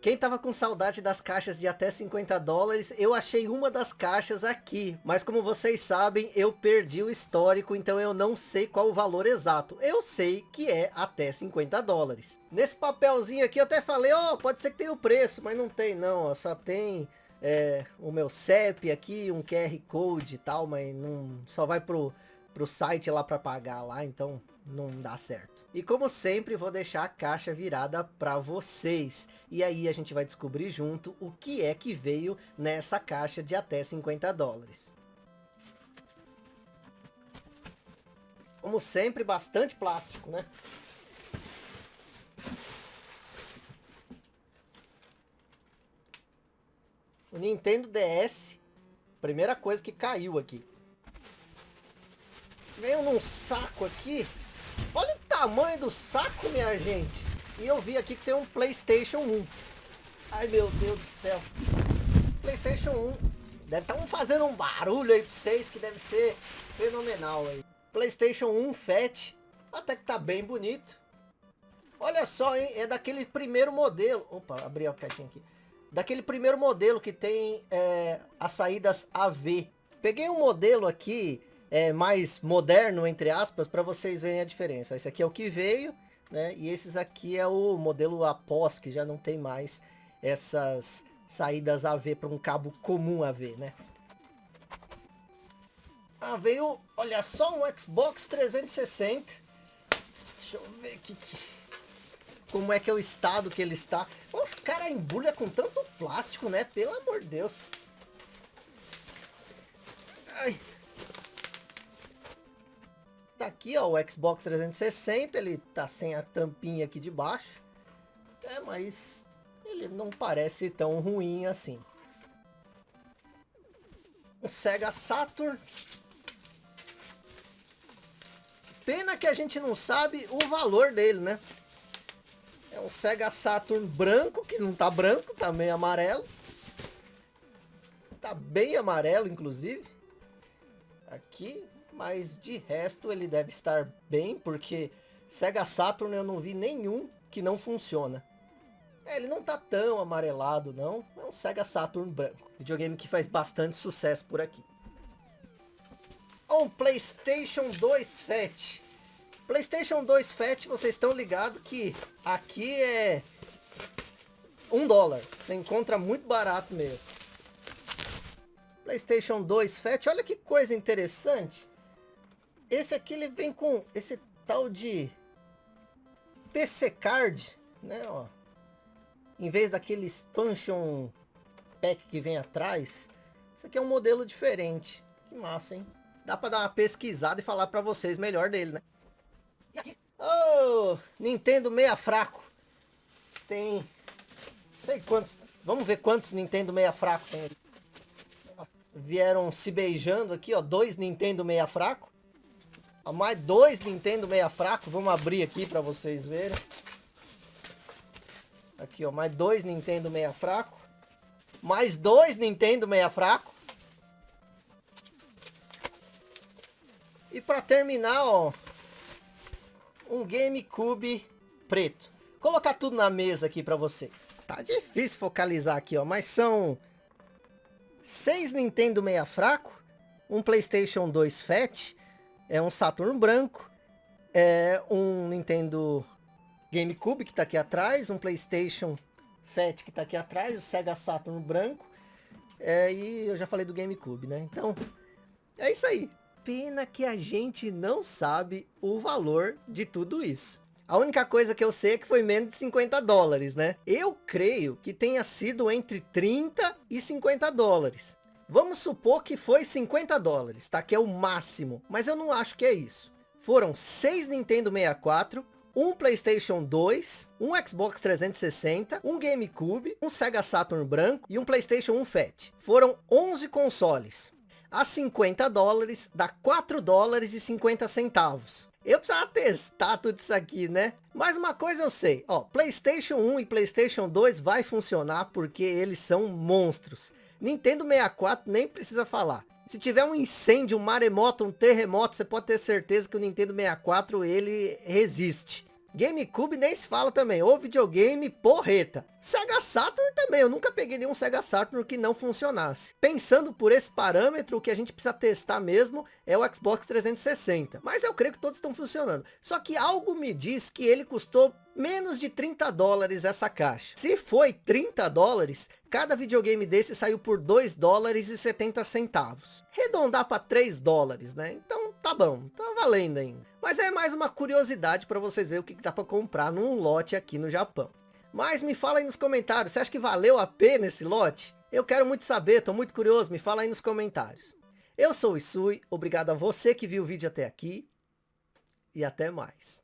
Quem tava com saudade das caixas de até 50 dólares, eu achei uma das caixas aqui. Mas como vocês sabem, eu perdi o histórico, então eu não sei qual o valor exato. Eu sei que é até 50 dólares. Nesse papelzinho aqui eu até falei, ó, oh, pode ser que tenha o preço, mas não tem não, ó, só tem é, o meu CEP aqui, um QR Code e tal, mas não, só vai pro, pro site lá para pagar lá, então não dá certo. E como sempre, vou deixar a caixa virada para vocês. E aí a gente vai descobrir junto o que é que veio nessa caixa de até 50 dólares. Como sempre, bastante plástico, né? O Nintendo DS, primeira coisa que caiu aqui. Veio num saco aqui. Olha o tamanho do saco, minha gente. E eu vi aqui que tem um Playstation 1. Ai, meu Deus do céu. Playstation 1. Deve estar tá fazendo um barulho aí pra vocês que deve ser fenomenal aí. Playstation 1 Fat. Até que tá bem bonito. Olha só, hein? É daquele primeiro modelo. Opa, abri a caixinha aqui daquele primeiro modelo que tem é, as saídas AV. Peguei um modelo aqui é, mais moderno, entre aspas, para vocês verem a diferença. Esse aqui é o que veio, né? E esses aqui é o modelo após, que já não tem mais essas saídas AV para um cabo comum AV, né? Ah, veio, olha só, um Xbox 360. Deixa eu ver aqui como é que é o estado que ele está. Os caras embrulham com tanto plástico, né? Pelo amor de Deus. Ai. Daqui, ó, o Xbox 360, ele tá sem a tampinha aqui de baixo. É, mas ele não parece tão ruim assim. O Sega Saturn. Pena que a gente não sabe o valor dele, né? É um Sega Saturn branco, que não tá branco, tá meio amarelo. Tá bem amarelo, inclusive. Aqui, mas de resto ele deve estar bem, porque Sega Saturn eu não vi nenhum que não funciona. É, ele não tá tão amarelado, não. É um Sega Saturn branco. Videogame que faz bastante sucesso por aqui. Um Playstation 2 Fat. Playstation 2 Fat, vocês estão ligados que aqui é um dólar. Você encontra muito barato mesmo. Playstation 2 Fat, olha que coisa interessante. Esse aqui ele vem com esse tal de PC Card, né, ó. Em vez daquele expansion pack que vem atrás, isso aqui é um modelo diferente. Que massa, hein? Dá para dar uma pesquisada e falar para vocês melhor dele, né? Oh, Nintendo meia fraco. Tem... Sei quantos... Vamos ver quantos Nintendo meia fraco tem. Vieram se beijando aqui, ó. Dois Nintendo meia fraco. Mais dois Nintendo meia fraco. Vamos abrir aqui para vocês verem. Aqui, ó. Mais dois Nintendo meia fraco. Mais dois Nintendo meia fraco. E para terminar, ó um GameCube preto. Vou colocar tudo na mesa aqui para vocês. Tá difícil focalizar aqui, ó, mas são seis Nintendo meia fraco, um PlayStation 2 Fat, é um Saturn branco, é um Nintendo GameCube que tá aqui atrás, um PlayStation Fat que tá aqui atrás, o Sega Saturn branco, é, e eu já falei do GameCube, né? Então, é isso aí. Pena que a gente não sabe o valor de tudo isso. A única coisa que eu sei é que foi menos de 50 dólares, né? Eu creio que tenha sido entre 30 e 50 dólares. Vamos supor que foi 50 dólares, tá? Que é o máximo. Mas eu não acho que é isso. Foram 6 Nintendo 64, um Playstation 2, um Xbox 360, um GameCube, um Sega Saturn branco e um Playstation 1 Fat. Foram 11 consoles a 50 dólares, dá 4 dólares e 50 centavos. Eu precisava testar tudo isso aqui, né? Mas uma coisa eu sei, ó, Playstation 1 e Playstation 2 vai funcionar porque eles são monstros. Nintendo 64 nem precisa falar. Se tiver um incêndio, um maremoto, um terremoto, você pode ter certeza que o Nintendo 64 ele resiste. GameCube nem se fala também, ou videogame porreta. Sega Saturn também, eu nunca peguei nenhum Sega Saturn que não funcionasse. Pensando por esse parâmetro, o que a gente precisa testar mesmo é o Xbox 360. Mas eu creio que todos estão funcionando. Só que algo me diz que ele custou menos de 30 dólares essa caixa. Se foi 30 dólares, cada videogame desse saiu por 2 dólares e 70 centavos. Redondar para 3 dólares, né? Então tá bom, tá valendo ainda. Mas é mais uma curiosidade para vocês verem o que dá para comprar num lote aqui no Japão. Mas me fala aí nos comentários, você acha que valeu a pena esse lote? Eu quero muito saber, tô muito curioso, me fala aí nos comentários. Eu sou o Isui, obrigado a você que viu o vídeo até aqui e até mais.